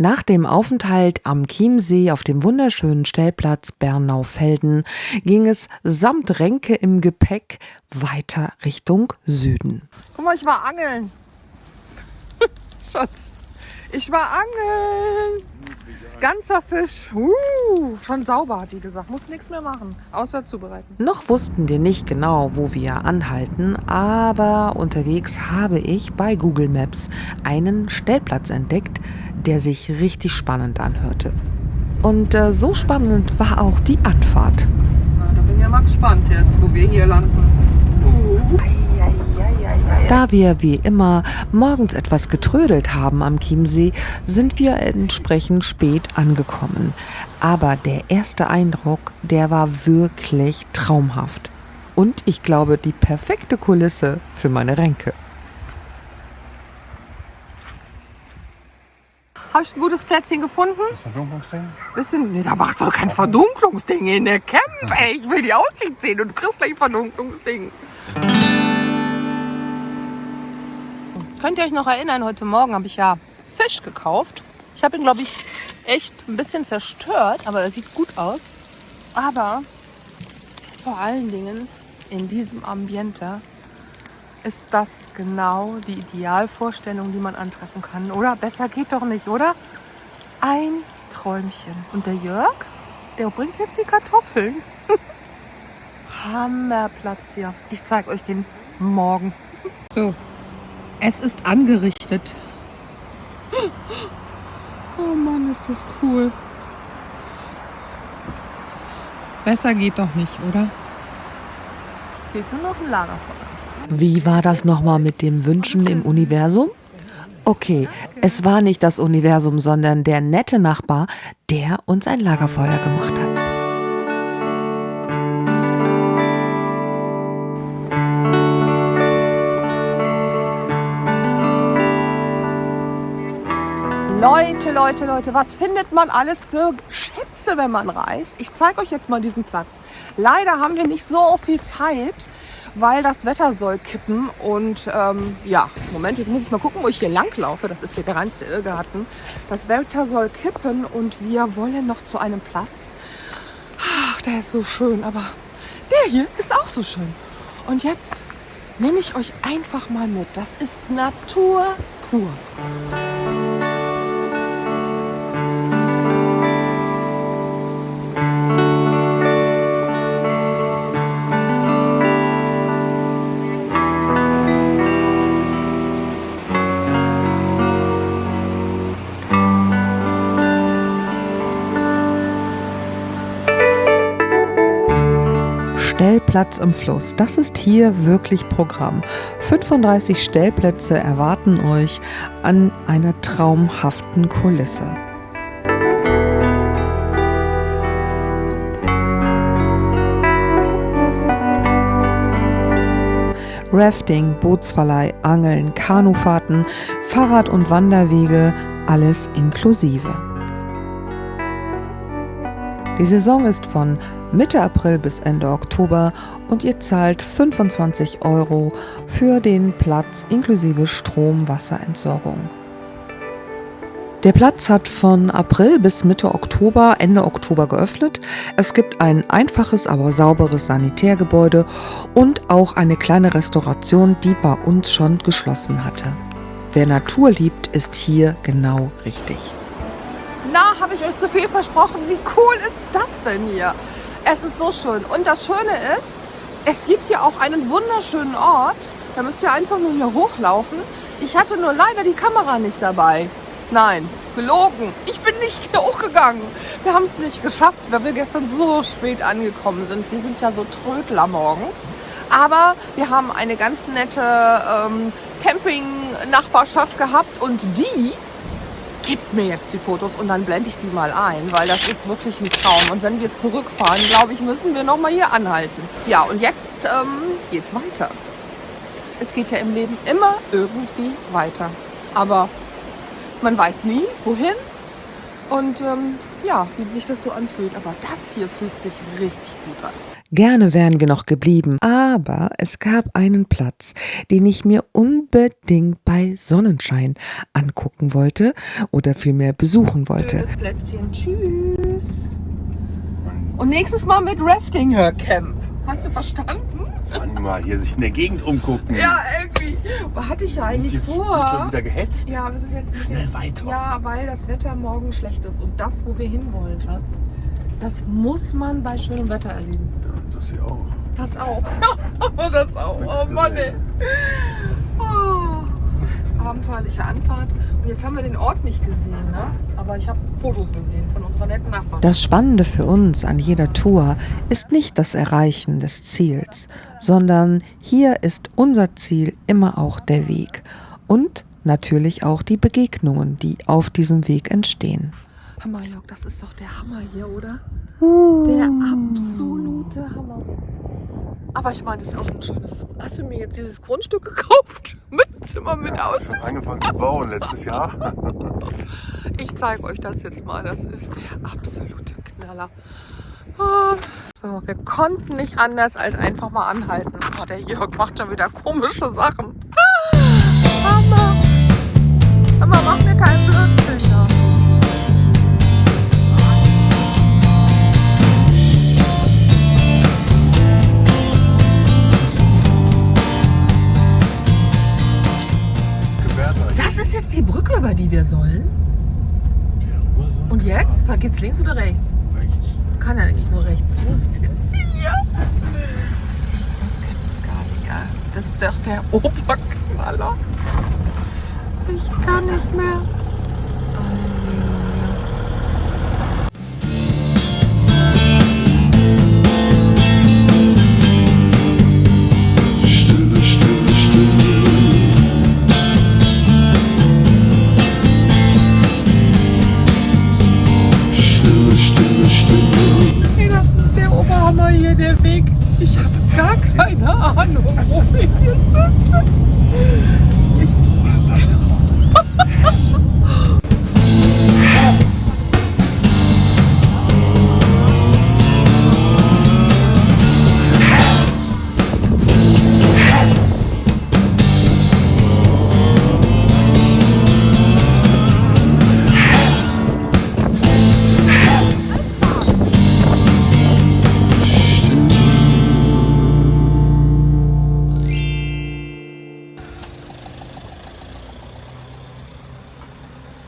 Nach dem Aufenthalt am Chiemsee auf dem wunderschönen Stellplatz Bernau-Felden ging es samt Ränke im Gepäck weiter Richtung Süden. Guck mal, ich war angeln. Schatz, ich war angeln. Ganzer Fisch. Uh, schon sauber, hat die gesagt. Muss nichts mehr machen, außer zubereiten. Noch wussten wir nicht genau, wo wir anhalten, aber unterwegs habe ich bei Google Maps einen Stellplatz entdeckt, der sich richtig spannend anhörte. Und äh, so spannend war auch die Anfahrt. Na, da bin ich ja mal gespannt jetzt, wo wir hier landen. Uh. Da wir wie immer morgens etwas getrödelt haben am Chiemsee, sind wir entsprechend spät angekommen. Aber der erste Eindruck, der war wirklich traumhaft. Und ich glaube, die perfekte Kulisse für meine Ränke. Habe ich ein gutes Plätzchen gefunden? Das Verdunklungsding? Bisschen, nee, da macht doch kein Verdunklungsding in der Camp, ey. Ich will die Aussicht sehen und du kriegst gleich ein Verdunklungsding. Könnt ihr euch noch erinnern, heute Morgen habe ich ja Fisch gekauft. Ich habe ihn, glaube ich, echt ein bisschen zerstört, aber er sieht gut aus. Aber vor allen Dingen in diesem Ambiente ist das genau die Idealvorstellung, die man antreffen kann. Oder besser geht doch nicht, oder? Ein Träumchen. Und der Jörg, der bringt jetzt die Kartoffeln. Hammerplatz hier. Ich zeige euch den morgen. So, es ist angerichtet. Oh Mann, ist das cool. Besser geht doch nicht, oder? Es fehlt nur noch ein Lagerfeuer. Wie war das nochmal mit dem Wünschen im Universum? Okay, es war nicht das Universum, sondern der nette Nachbar, der uns ein Lagerfeuer gemacht hat. Leute, Leute, Leute, was findet man alles für Schätze, wenn man reist? Ich zeige euch jetzt mal diesen Platz. Leider haben wir nicht so viel Zeit, weil das Wetter soll kippen. Und ähm, ja, Moment, jetzt muss ich mal gucken, wo ich hier lang laufe. Das ist hier der reinste Irrgarten. Das Wetter soll kippen und wir wollen noch zu einem Platz. Ach, der ist so schön, aber der hier ist auch so schön. Und jetzt nehme ich euch einfach mal mit. Das ist Natur pur. Stellplatz im Fluss. Das ist hier wirklich Programm. 35 Stellplätze erwarten euch an einer traumhaften Kulisse. Rafting, Bootsverleih, Angeln, Kanufahrten, Fahrrad- und Wanderwege, alles inklusive. Die Saison ist von Mitte April bis Ende Oktober und ihr zahlt 25 Euro für den Platz inklusive Strom-Wasserentsorgung. Der Platz hat von April bis Mitte Oktober, Ende Oktober geöffnet. Es gibt ein einfaches, aber sauberes Sanitärgebäude und auch eine kleine Restauration, die bei uns schon geschlossen hatte. Wer Natur liebt, ist hier genau richtig. Na, habe ich euch zu viel versprochen? Wie cool ist das denn hier? Es ist so schön. Und das Schöne ist, es gibt hier auch einen wunderschönen Ort. Da müsst ihr einfach nur hier hochlaufen. Ich hatte nur leider die Kamera nicht dabei. Nein, gelogen. Ich bin nicht hochgegangen. Wir haben es nicht geschafft, weil wir gestern so spät angekommen sind. Wir sind ja so Trödler morgens. Aber wir haben eine ganz nette ähm, Camping-Nachbarschaft gehabt und die gibt mir jetzt die Fotos und dann blende ich die mal ein, weil das ist wirklich ein Traum. Und wenn wir zurückfahren, glaube ich, müssen wir nochmal hier anhalten. Ja, und jetzt ähm, geht's weiter. Es geht ja im Leben immer irgendwie weiter. Aber man weiß nie, wohin und ähm, ja, wie sich das so anfühlt. Aber das hier fühlt sich richtig gut an. Gerne wären wir noch geblieben, Aber es gab einen Platz, den ich mir unbedingt bei Sonnenschein angucken wollte oder vielmehr besuchen wollte. Schönes Plätzchen. Tschüss. Und nächstes Mal mit Rafting Camp. Hast du verstanden? Mann, mal hier sich in der Gegend umgucken. Ja, irgendwie. Hatte ich ja eigentlich jetzt vor. schon wieder gehetzt. Ja, wir sind jetzt ein bisschen, Schnell weiter. Ja, weil das Wetter morgen schlecht ist. Und das, wo wir hinwollen, Schatz, das muss man bei schönem Wetter erleben. Ja, das hier auch. Das auch. das auch. Oh Mann, ey. Oh. Abenteuerliche Anfahrt. Und jetzt haben wir den Ort nicht gesehen, ne? Aber ich habe Fotos gesehen von unserer netten Nachbarin. Das Spannende für uns an jeder Tour ist nicht das Erreichen des Ziels, sondern hier ist unser Ziel immer auch der Weg und natürlich auch die Begegnungen, die auf diesem Weg entstehen. Hammer, Jörg, das ist doch der Hammer hier, oder? Der absolute Hammer. Aber ich meine, das ist auch ein schönes. Hast du mir jetzt dieses Grundstück gekauft? Mit Zimmer mit aus? Ich habe angefangen zu bauen letztes Jahr. Ich zeige euch das jetzt mal. Das ist der absolute Knaller. So, wir konnten nicht anders als einfach mal anhalten. Oh, der Jörg macht schon wieder komische Sachen. Hammer. Hammer, mach mir keinen Blödsinn. Oder rechts? Rechts. Kann ja eigentlich nur rechts. Wo sind wir? Das gibt's gar nicht. Ja. Das ist doch der Oberknaller. Ich kann nicht mehr. Ich habe gar keine Ahnung, wo wir hier sind. Ich